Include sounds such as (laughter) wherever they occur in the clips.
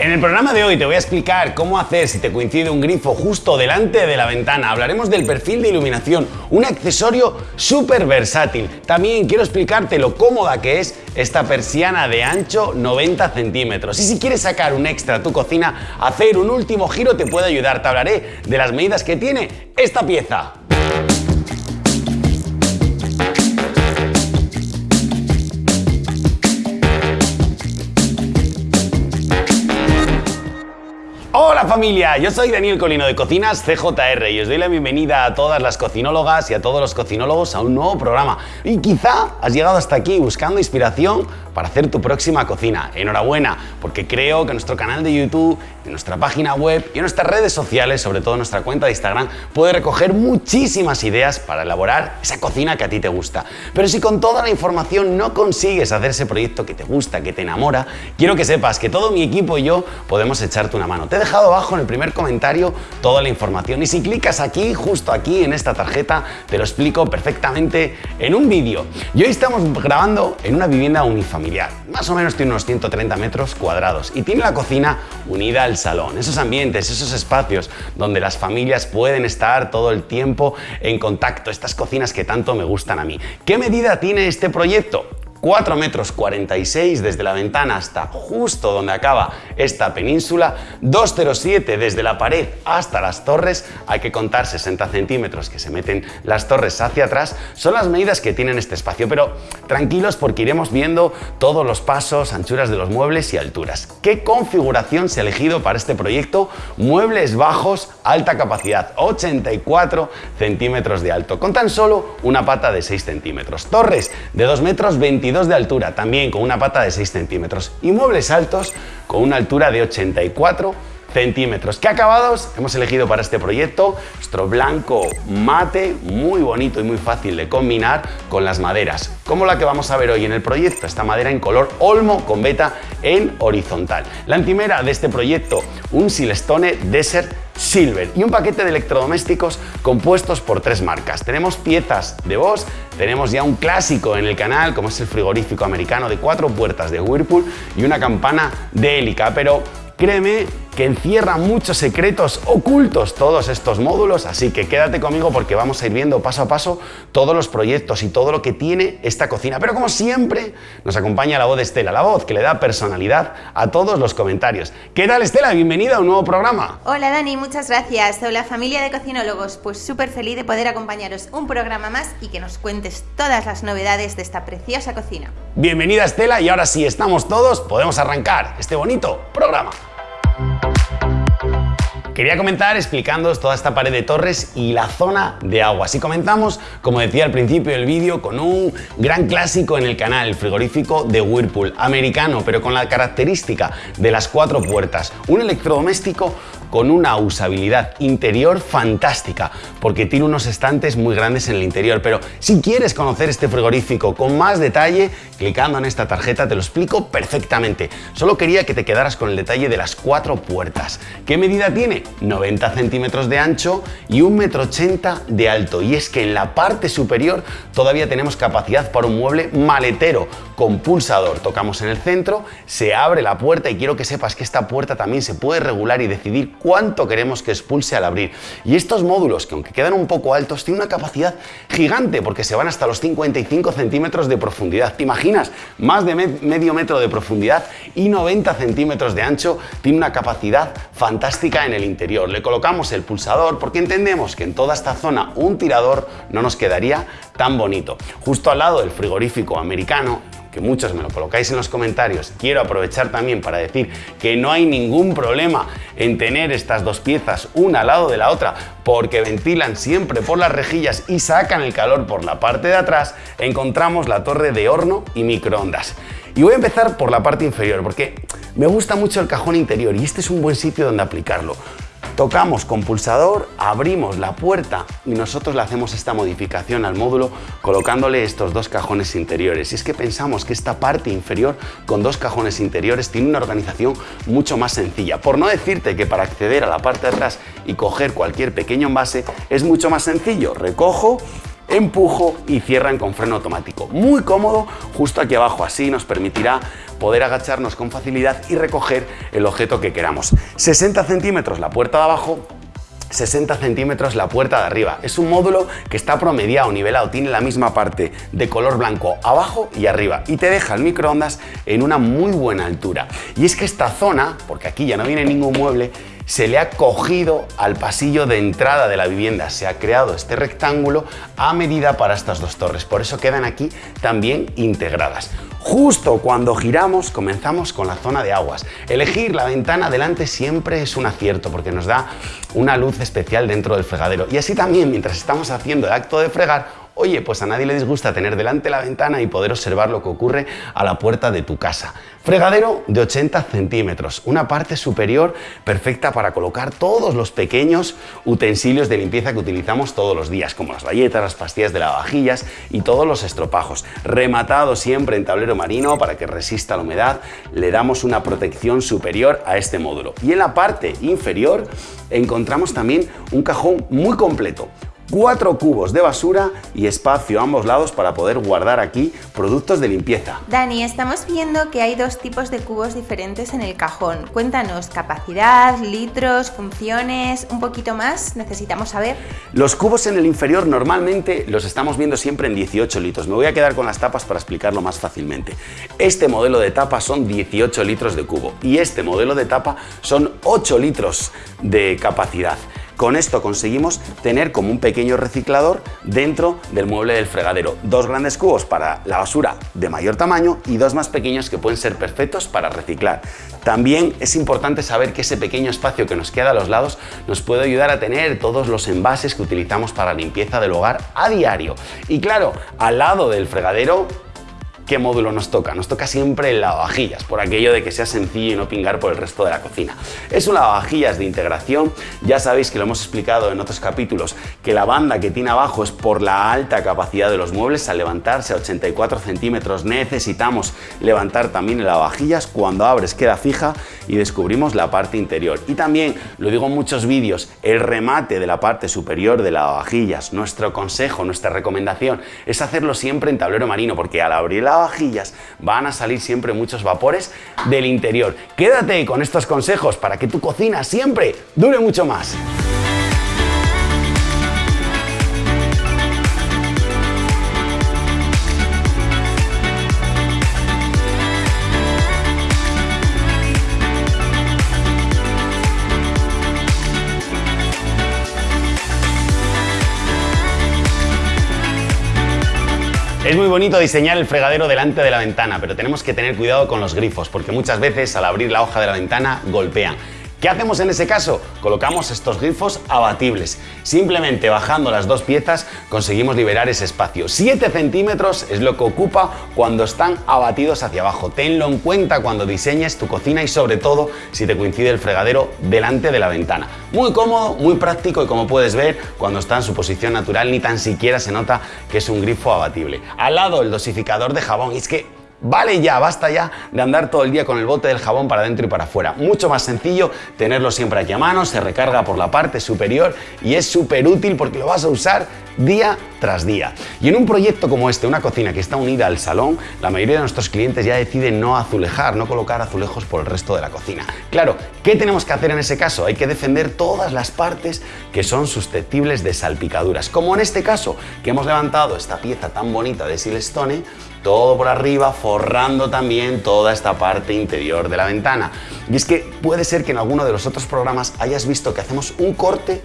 En el programa de hoy te voy a explicar cómo hacer si te coincide un grifo justo delante de la ventana. Hablaremos del perfil de iluminación, un accesorio súper versátil. También quiero explicarte lo cómoda que es esta persiana de ancho 90 centímetros. Y si quieres sacar un extra a tu cocina, hacer un último giro te puede ayudar. Te hablaré de las medidas que tiene esta pieza. Familia, yo soy Daniel Colino de Cocinas CJR y os doy la bienvenida a todas las cocinólogas y a todos los cocinólogos a un nuevo programa. Y quizá has llegado hasta aquí buscando inspiración para hacer tu próxima cocina. Enhorabuena, porque creo que nuestro canal de YouTube, en nuestra página web y en nuestras redes sociales, sobre todo nuestra cuenta de Instagram, puede recoger muchísimas ideas para elaborar esa cocina que a ti te gusta. Pero si con toda la información no consigues hacer ese proyecto que te gusta, que te enamora, quiero que sepas que todo mi equipo y yo podemos echarte una mano dejado abajo en el primer comentario toda la información y si clicas aquí, justo aquí en esta tarjeta, te lo explico perfectamente en un vídeo. Y hoy estamos grabando en una vivienda unifamiliar, más o menos tiene unos 130 metros cuadrados y tiene la cocina unida al salón, esos ambientes, esos espacios donde las familias pueden estar todo el tiempo en contacto, estas cocinas que tanto me gustan a mí. ¿Qué medida tiene este proyecto? 4 metros 46 desde la ventana hasta justo donde acaba esta península, 2,07 desde la pared hasta las torres, hay que contar 60 centímetros que se meten las torres hacia atrás, son las medidas que tienen este espacio, pero tranquilos porque iremos viendo todos los pasos, anchuras de los muebles y alturas. ¿Qué configuración se ha elegido para este proyecto? Muebles bajos, alta capacidad, 84 centímetros de alto, con tan solo una pata de 6 centímetros. Torres de 2 metros 22 de altura, también con una pata de 6 centímetros. Y muebles altos con una altura de 84 centímetros. ¿Qué acabados hemos elegido para este proyecto? Nuestro blanco mate, muy bonito y muy fácil de combinar con las maderas, como la que vamos a ver hoy en el proyecto, esta madera en color olmo con beta en horizontal. La encimera de este proyecto, un Silestone Desert Silver y un paquete de electrodomésticos compuestos por tres marcas. Tenemos piezas de Bosch, tenemos ya un clásico en el canal como es el frigorífico americano de cuatro puertas de Whirlpool y una campana de hélica, pero créeme que encierra muchos secretos ocultos todos estos módulos, así que quédate conmigo porque vamos a ir viendo paso a paso todos los proyectos y todo lo que tiene esta cocina. Pero como siempre, nos acompaña la voz de Estela, la voz que le da personalidad a todos los comentarios. ¿Qué tal Estela? Bienvenida a un nuevo programa. Hola Dani, muchas gracias. Hola familia de cocinólogos, pues súper feliz de poder acompañaros un programa más y que nos cuentes todas las novedades de esta preciosa cocina. Bienvenida Estela y ahora sí estamos todos, podemos arrancar este bonito programa. Quería comenzar explicándoos toda esta pared de torres y la zona de agua. Si comenzamos, como decía al principio del vídeo, con un gran clásico en el canal, el frigorífico de Whirlpool, americano, pero con la característica de las cuatro puertas. Un electrodoméstico con una usabilidad interior fantástica, porque tiene unos estantes muy grandes en el interior. Pero si quieres conocer este frigorífico con más detalle, clicando en esta tarjeta te lo explico perfectamente. Solo quería que te quedaras con el detalle de las cuatro puertas. ¿Qué medida tiene? 90 centímetros de ancho y 1,80 m de alto. Y es que en la parte superior todavía tenemos capacidad para un mueble maletero con pulsador. Tocamos en el centro, se abre la puerta y quiero que sepas que esta puerta también se puede regular y decidir cuánto queremos que expulse al abrir. Y estos módulos, que aunque quedan un poco altos, tienen una capacidad gigante porque se van hasta los 55 centímetros de profundidad. ¿Te imaginas? Más de medio metro de profundidad y 90 centímetros de ancho. Tiene una capacidad fantástica en el interior. Le colocamos el pulsador porque entendemos que en toda esta zona un tirador no nos quedaría tan bonito. Justo al lado del frigorífico americano que muchos me lo colocáis en los comentarios, quiero aprovechar también para decir que no hay ningún problema en tener estas dos piezas una al lado de la otra porque ventilan siempre por las rejillas y sacan el calor por la parte de atrás, encontramos la torre de horno y microondas. Y voy a empezar por la parte inferior porque me gusta mucho el cajón interior y este es un buen sitio donde aplicarlo. Tocamos con pulsador, abrimos la puerta y nosotros le hacemos esta modificación al módulo colocándole estos dos cajones interiores. Y es que pensamos que esta parte inferior con dos cajones interiores tiene una organización mucho más sencilla. Por no decirte que para acceder a la parte de atrás y coger cualquier pequeño envase es mucho más sencillo. Recojo, empujo y cierran con freno automático. Muy cómodo, justo aquí abajo, así nos permitirá poder agacharnos con facilidad y recoger el objeto que queramos. 60 centímetros la puerta de abajo, 60 centímetros la puerta de arriba. Es un módulo que está promediado, nivelado, tiene la misma parte de color blanco abajo y arriba y te deja el microondas en una muy buena altura. Y es que esta zona, porque aquí ya no viene ningún mueble, se le ha cogido al pasillo de entrada de la vivienda. Se ha creado este rectángulo a medida para estas dos torres. Por eso quedan aquí también integradas. Justo cuando giramos comenzamos con la zona de aguas. Elegir la ventana delante siempre es un acierto porque nos da una luz especial dentro del fregadero. Y así también mientras estamos haciendo el acto de fregar Oye, pues a nadie le disgusta tener delante la ventana y poder observar lo que ocurre a la puerta de tu casa. Fregadero de 80 centímetros, una parte superior perfecta para colocar todos los pequeños utensilios de limpieza que utilizamos todos los días, como las galletas, las pastillas de lavavajillas y todos los estropajos. Rematado siempre en tablero marino para que resista la humedad, le damos una protección superior a este módulo. Y en la parte inferior encontramos también un cajón muy completo, cuatro cubos de basura y espacio a ambos lados para poder guardar aquí productos de limpieza. Dani, estamos viendo que hay dos tipos de cubos diferentes en el cajón. Cuéntanos, capacidad, litros, funciones, un poquito más, necesitamos saber. Los cubos en el inferior normalmente los estamos viendo siempre en 18 litros. Me voy a quedar con las tapas para explicarlo más fácilmente. Este modelo de tapa son 18 litros de cubo y este modelo de tapa son 8 litros de capacidad. Con esto conseguimos tener como un pequeño reciclador dentro del mueble del fregadero. Dos grandes cubos para la basura de mayor tamaño y dos más pequeños que pueden ser perfectos para reciclar. También es importante saber que ese pequeño espacio que nos queda a los lados nos puede ayudar a tener todos los envases que utilizamos para limpieza del hogar a diario. Y claro, al lado del fregadero ¿qué módulo nos toca? Nos toca siempre el lavavajillas, por aquello de que sea sencillo y no pingar por el resto de la cocina. Es un lavavajillas de integración, ya sabéis que lo hemos explicado en otros capítulos, que la banda que tiene abajo es por la alta capacidad de los muebles, al levantarse a 84 centímetros necesitamos levantar también el lavavajillas, cuando abres queda fija y descubrimos la parte interior. Y también, lo digo en muchos vídeos, el remate de la parte superior de lavavajillas, nuestro consejo, nuestra recomendación es hacerlo siempre en tablero marino, porque al abrir la van a salir siempre muchos vapores del interior. Quédate con estos consejos para que tu cocina siempre dure mucho más. Es muy bonito diseñar el fregadero delante de la ventana, pero tenemos que tener cuidado con los grifos, porque muchas veces al abrir la hoja de la ventana golpean. ¿Qué hacemos en ese caso? Colocamos estos grifos abatibles. Simplemente bajando las dos piezas conseguimos liberar ese espacio. 7 centímetros es lo que ocupa cuando están abatidos hacia abajo. Tenlo en cuenta cuando diseñes tu cocina y sobre todo si te coincide el fregadero delante de la ventana. Muy cómodo, muy práctico y como puedes ver, cuando está en su posición natural ni tan siquiera se nota que es un grifo abatible. Al lado el dosificador de jabón. Es que Vale ya, basta ya de andar todo el día con el bote del jabón para adentro y para afuera. Mucho más sencillo tenerlo siempre aquí a mano, se recarga por la parte superior y es súper útil porque lo vas a usar día tras día. Y en un proyecto como este, una cocina que está unida al salón, la mayoría de nuestros clientes ya deciden no azulejar, no colocar azulejos por el resto de la cocina. Claro, ¿qué tenemos que hacer en ese caso? Hay que defender todas las partes que son susceptibles de salpicaduras, como en este caso, que hemos levantado esta pieza tan bonita de Silestone todo por arriba, forrando también toda esta parte interior de la ventana. Y es que puede ser que en alguno de los otros programas hayas visto que hacemos un corte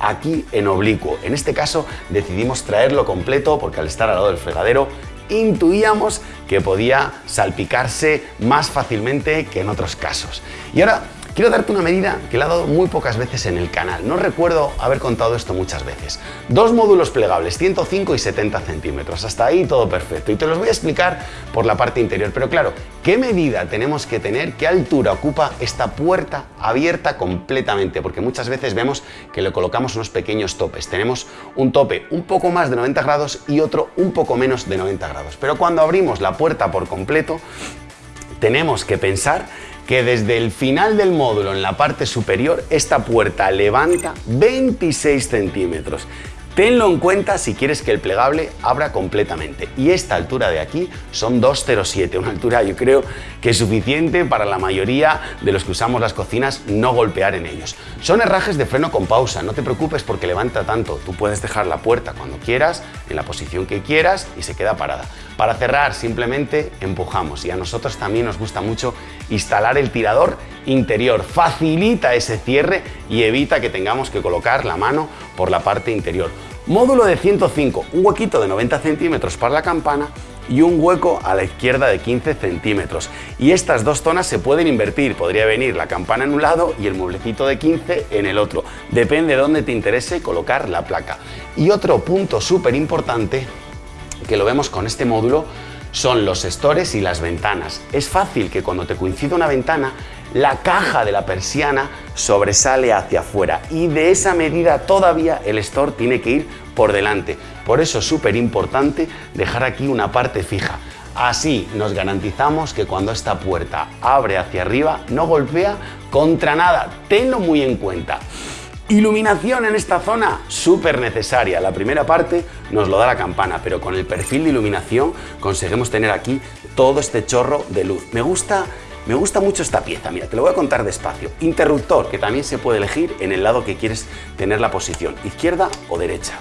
aquí en oblicuo. En este caso decidimos traerlo completo porque al estar al lado del fregadero intuíamos que podía salpicarse más fácilmente que en otros casos. Y ahora Quiero darte una medida que le he dado muy pocas veces en el canal. No recuerdo haber contado esto muchas veces. Dos módulos plegables, 105 y 70 centímetros. Hasta ahí todo perfecto. Y te los voy a explicar por la parte interior. Pero claro, ¿qué medida tenemos que tener? ¿Qué altura ocupa esta puerta abierta completamente? Porque muchas veces vemos que le colocamos unos pequeños topes. Tenemos un tope un poco más de 90 grados y otro un poco menos de 90 grados. Pero cuando abrimos la puerta por completo, tenemos que pensar que desde el final del módulo en la parte superior esta puerta levanta 26 centímetros. Tenlo en cuenta si quieres que el plegable abra completamente. Y esta altura de aquí son 2,07, una altura yo creo que es suficiente para la mayoría de los que usamos las cocinas no golpear en ellos. Son herrajes de freno con pausa, no te preocupes porque levanta tanto. Tú puedes dejar la puerta cuando quieras, en la posición que quieras y se queda parada. Para cerrar simplemente empujamos y a nosotros también nos gusta mucho instalar el tirador interior. Facilita ese cierre y evita que tengamos que colocar la mano por la parte interior. Módulo de 105, un huequito de 90 centímetros para la campana y un hueco a la izquierda de 15 centímetros. Y estas dos zonas se pueden invertir, podría venir la campana en un lado y el mueblecito de 15 en el otro. Depende de dónde te interese colocar la placa. Y otro punto súper importante que lo vemos con este módulo son los estores y las ventanas. Es fácil que cuando te coincida una ventana, la caja de la persiana sobresale hacia afuera y de esa medida todavía el store tiene que ir por delante. Por eso es súper importante dejar aquí una parte fija. Así nos garantizamos que cuando esta puerta abre hacia arriba no golpea contra nada. Tenlo muy en cuenta. Iluminación en esta zona, súper necesaria. La primera parte nos lo da la campana, pero con el perfil de iluminación conseguimos tener aquí todo este chorro de luz. Me gusta me gusta mucho esta pieza, mira, te lo voy a contar despacio. Interruptor, que también se puede elegir en el lado que quieres tener la posición, izquierda o derecha.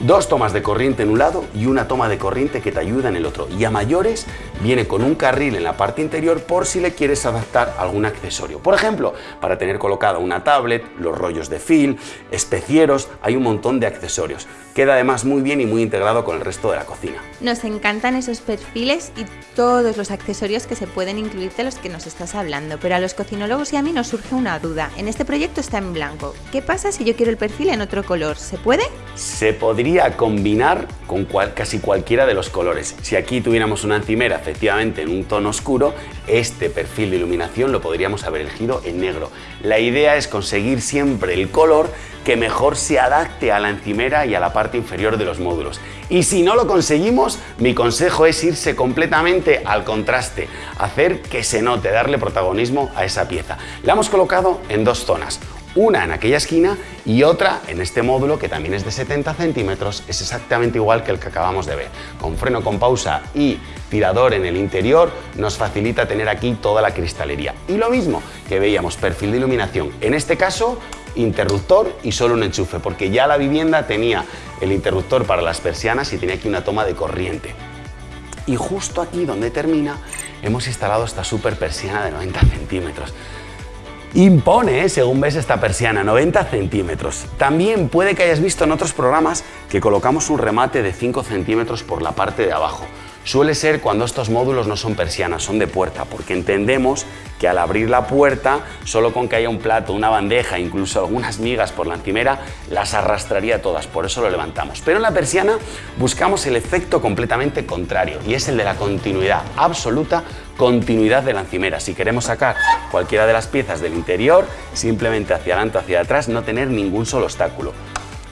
Dos tomas de corriente en un lado y una toma de corriente que te ayuda en el otro. Y a mayores viene con un carril en la parte interior por si le quieres adaptar algún accesorio. Por ejemplo, para tener colocada una tablet, los rollos de fil, especieros, hay un montón de accesorios. Queda además muy bien y muy integrado con el resto de la cocina. Nos encantan esos perfiles y todos los accesorios que se pueden incluir de los que nos estás hablando, pero a los cocinólogos y a mí nos surge una duda. En este proyecto está en blanco. ¿Qué pasa si yo quiero el perfil en otro color? ¿Se puede? Se podría combinar con casi cualquiera de los colores. Si aquí tuviéramos una encimera efectivamente en un tono oscuro, este perfil de iluminación lo podríamos haber elegido en negro. La idea es conseguir siempre el color que mejor se adapte a la encimera y a la parte inferior de los módulos. Y si no lo conseguimos, mi consejo es irse completamente al contraste, hacer que se note, darle protagonismo a esa pieza. La hemos colocado en dos zonas, una en aquella esquina y otra en este módulo que también es de 70 centímetros, es exactamente igual que el que acabamos de ver. Con freno con pausa y tirador en el interior nos facilita tener aquí toda la cristalería. Y lo mismo que veíamos, perfil de iluminación, en este caso interruptor y solo un enchufe, porque ya la vivienda tenía el interruptor para las persianas y tenía aquí una toma de corriente. Y justo aquí donde termina hemos instalado esta super persiana de 90 centímetros. Impone, ¿eh? según ves esta persiana, 90 centímetros. También puede que hayas visto en otros programas que colocamos un remate de 5 centímetros por la parte de abajo. Suele ser cuando estos módulos no son persianas, son de puerta, porque entendemos que al abrir la puerta, solo con que haya un plato, una bandeja, incluso algunas migas por la encimera, las arrastraría todas, por eso lo levantamos. Pero en la persiana buscamos el efecto completamente contrario, y es el de la continuidad, absoluta continuidad de la encimera. Si queremos sacar cualquiera de las piezas del interior, simplemente hacia adelante o hacia atrás, no tener ningún solo obstáculo.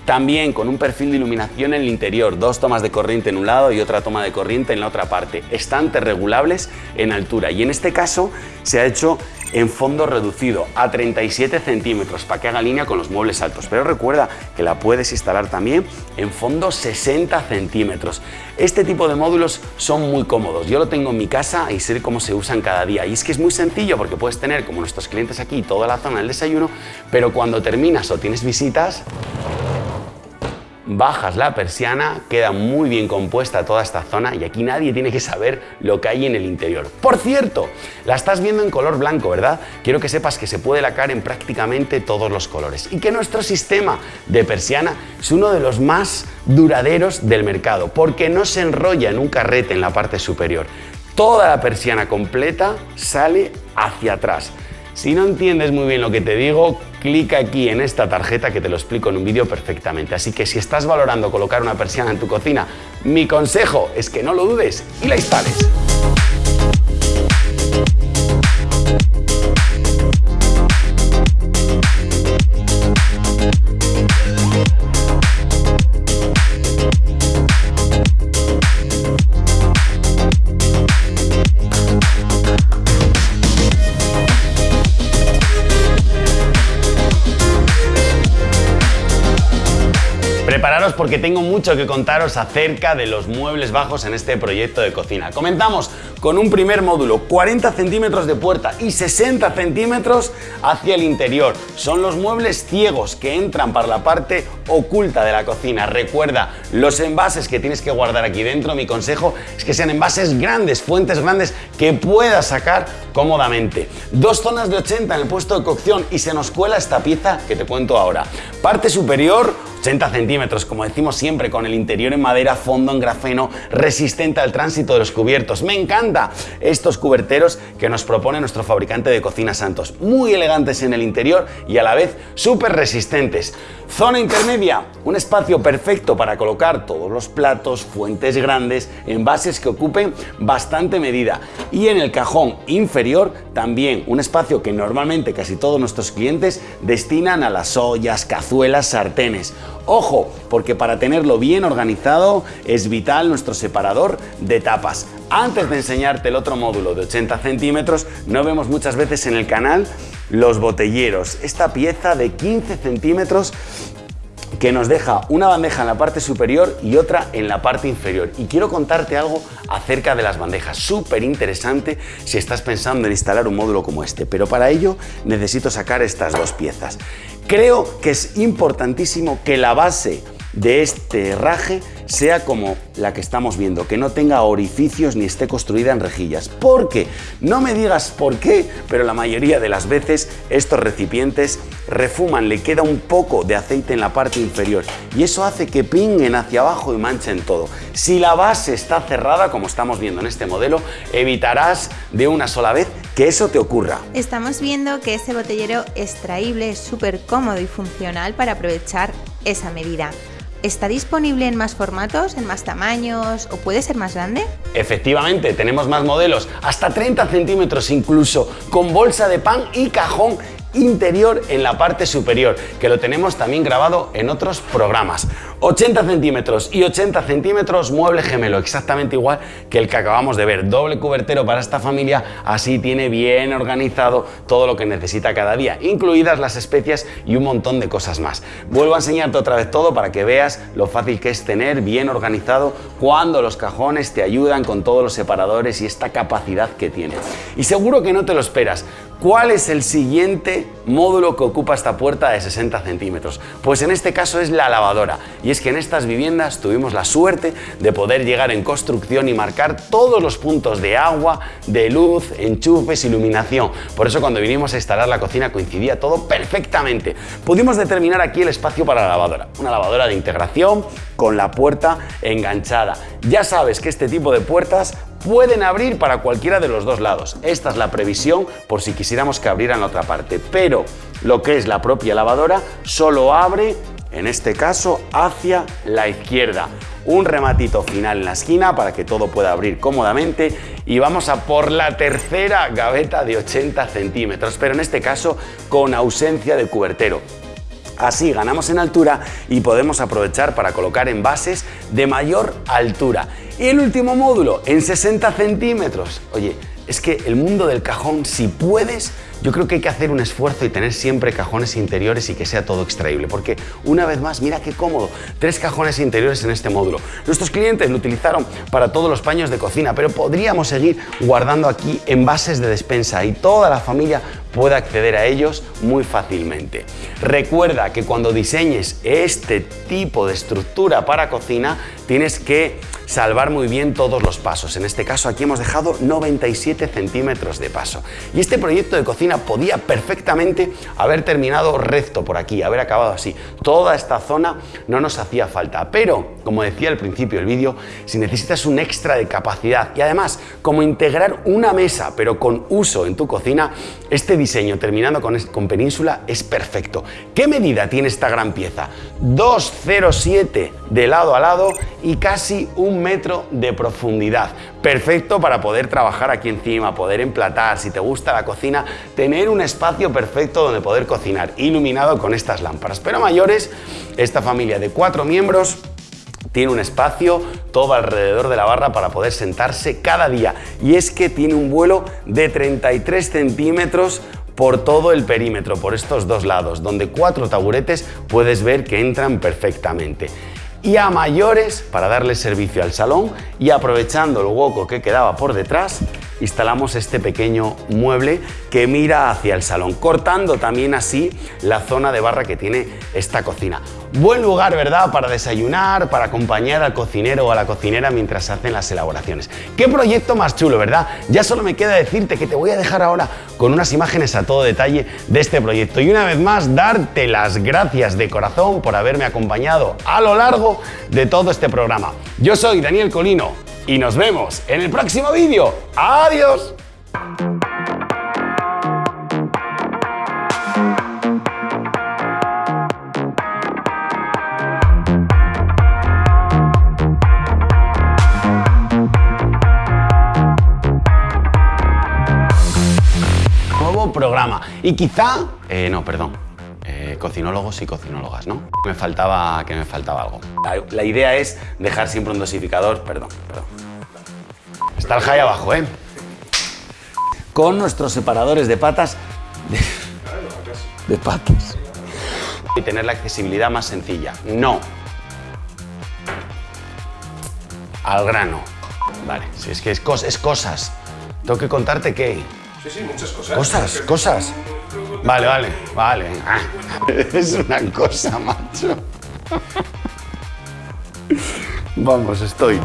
También con un perfil de iluminación en el interior, dos tomas de corriente en un lado y otra toma de corriente en la otra parte, estantes regulables en altura y en este caso se ha hecho en fondo reducido a 37 centímetros para que haga línea con los muebles altos. Pero recuerda que la puedes instalar también en fondo 60 centímetros. Este tipo de módulos son muy cómodos. Yo lo tengo en mi casa y sé cómo se usan cada día. Y es que es muy sencillo porque puedes tener, como nuestros clientes aquí, toda la zona del desayuno, pero cuando terminas o tienes visitas, bajas la persiana, queda muy bien compuesta toda esta zona y aquí nadie tiene que saber lo que hay en el interior. Por cierto, la estás viendo en color blanco, ¿verdad? Quiero que sepas que se puede lacar en prácticamente todos los colores y que nuestro sistema de persiana es uno de los más duraderos del mercado porque no se enrolla en un carrete en la parte superior. Toda la persiana completa sale hacia atrás. Si no entiendes muy bien lo que te digo, clica aquí en esta tarjeta que te lo explico en un vídeo perfectamente. Así que si estás valorando colocar una persiana en tu cocina, mi consejo es que no lo dudes y la instales. Prepararos porque tengo mucho que contaros acerca de los muebles bajos en este proyecto de cocina. Comenzamos con un primer módulo, 40 centímetros de puerta y 60 centímetros hacia el interior. Son los muebles ciegos que entran para la parte oculta de la cocina. Recuerda, los envases que tienes que guardar aquí dentro, mi consejo es que sean envases grandes, fuentes grandes que puedas sacar cómodamente. Dos zonas de 80 en el puesto de cocción y se nos cuela esta pieza que te cuento ahora. Parte superior, 80 centímetros, como decimos siempre, con el interior en madera, fondo en grafeno, resistente al tránsito de los cubiertos. Me encanta estos cuberteros que nos propone nuestro fabricante de cocina Santos. Muy elegantes en el interior y a la vez súper resistentes. Zona intermedia, un espacio perfecto para colocar todos los platos, fuentes grandes, envases que ocupen bastante medida. Y en el cajón inferior también un espacio que normalmente casi todos nuestros clientes destinan a las ollas, cazuelas, sartenes. Ojo, porque para tenerlo bien organizado es vital nuestro separador de tapas. Antes de enseñarte el otro módulo de 80 centímetros, no vemos muchas veces en el canal los botelleros. Esta pieza de 15 centímetros que nos deja una bandeja en la parte superior y otra en la parte inferior. Y quiero contarte algo acerca de las bandejas, súper interesante si estás pensando en instalar un módulo como este, pero para ello necesito sacar estas dos piezas. Creo que es importantísimo que la base de este herraje sea como la que estamos viendo, que no tenga orificios ni esté construida en rejillas. Porque, no me digas por qué, pero la mayoría de las veces estos recipientes refuman, le queda un poco de aceite en la parte inferior y eso hace que pinguen hacia abajo y manchen todo. Si la base está cerrada, como estamos viendo en este modelo, evitarás de una sola vez que eso te ocurra. Estamos viendo que este botellero extraíble es súper cómodo y funcional para aprovechar esa medida. ¿Está disponible en más formatos, en más tamaños o puede ser más grande? Efectivamente, tenemos más modelos, hasta 30 centímetros incluso, con bolsa de pan y cajón interior en la parte superior, que lo tenemos también grabado en otros programas. 80 centímetros y 80 centímetros mueble gemelo, exactamente igual que el que acabamos de ver. Doble cubertero para esta familia, así tiene bien organizado todo lo que necesita cada día, incluidas las especias y un montón de cosas más. Vuelvo a enseñarte otra vez todo para que veas lo fácil que es tener bien organizado cuando los cajones te ayudan con todos los separadores y esta capacidad que tiene. Y seguro que no te lo esperas. ¿Cuál es el siguiente módulo que ocupa esta puerta de 60 centímetros? Pues en este caso es la lavadora. Y es que en estas viviendas tuvimos la suerte de poder llegar en construcción y marcar todos los puntos de agua, de luz, enchufes, iluminación. Por eso cuando vinimos a instalar la cocina coincidía todo perfectamente. Pudimos determinar aquí el espacio para la lavadora. Una lavadora de integración con la puerta enganchada. Ya sabes que este tipo de puertas pueden abrir para cualquiera de los dos lados. Esta es la previsión por si quisiéramos que abrieran la otra parte, pero lo que es la propia lavadora solo abre, en este caso, hacia la izquierda. Un rematito final en la esquina para que todo pueda abrir cómodamente y vamos a por la tercera gaveta de 80 centímetros, pero en este caso con ausencia de cubertero. Así ganamos en altura y podemos aprovechar para colocar envases de mayor altura. Y el último módulo, en 60 centímetros. Oye, es que el mundo del cajón, si puedes, yo creo que hay que hacer un esfuerzo y tener siempre cajones interiores y que sea todo extraíble, porque una vez más, mira qué cómodo, tres cajones interiores en este módulo. Nuestros clientes lo utilizaron para todos los paños de cocina, pero podríamos seguir guardando aquí envases de despensa y toda la familia puede acceder a ellos muy fácilmente. Recuerda que cuando diseñes este tipo de estructura para cocina, tienes que salvar muy bien todos los pasos. En este caso aquí hemos dejado 97 centímetros de paso. Y este proyecto de cocina podía perfectamente haber terminado recto por aquí, haber acabado así. Toda esta zona no nos hacía falta. Pero, como decía al principio del vídeo, si necesitas un extra de capacidad y además como integrar una mesa pero con uso en tu cocina, este diseño terminando con, con península es perfecto. ¿Qué medida tiene esta gran pieza? 2,07 de lado a lado y casi un metro de profundidad. Perfecto para poder trabajar aquí encima, poder emplatar, si te gusta la cocina, tener un espacio perfecto donde poder cocinar, iluminado con estas lámparas. Pero mayores, esta familia de cuatro miembros tiene un espacio todo alrededor de la barra para poder sentarse cada día y es que tiene un vuelo de 33 centímetros por todo el perímetro, por estos dos lados, donde cuatro taburetes puedes ver que entran perfectamente. Y a mayores para darle servicio al salón y aprovechando el hueco que quedaba por detrás instalamos este pequeño mueble que mira hacia el salón, cortando también así la zona de barra que tiene esta cocina. Buen lugar, ¿verdad?, para desayunar, para acompañar al cocinero o a la cocinera mientras hacen las elaboraciones. ¡Qué proyecto más chulo, ¿verdad? Ya solo me queda decirte que te voy a dejar ahora con unas imágenes a todo detalle de este proyecto. Y una vez más, darte las gracias de corazón por haberme acompañado a lo largo de todo este programa. Yo soy Daniel Colino y nos vemos en el próximo vídeo. ¡Adiós! Nuevo programa. Y quizá... Eh, no, perdón. Eh, cocinólogos y cocinólogas, ¿no? Me faltaba, que me faltaba algo. La, la idea es dejar siempre un dosificador... Perdón, perdón. Está el high abajo, ¿eh? Con nuestros separadores de patas... De, de patas. Y tener la accesibilidad más sencilla. No. Al grano. Vale, si es que es, cos- es cosas. Tengo que contarte qué. Sí, sí, muchas cosas. Cosas, cosas. Vale, vale, vale. Ah, (laughs) es una cosa, macho. (laughs) Vamos, estoy.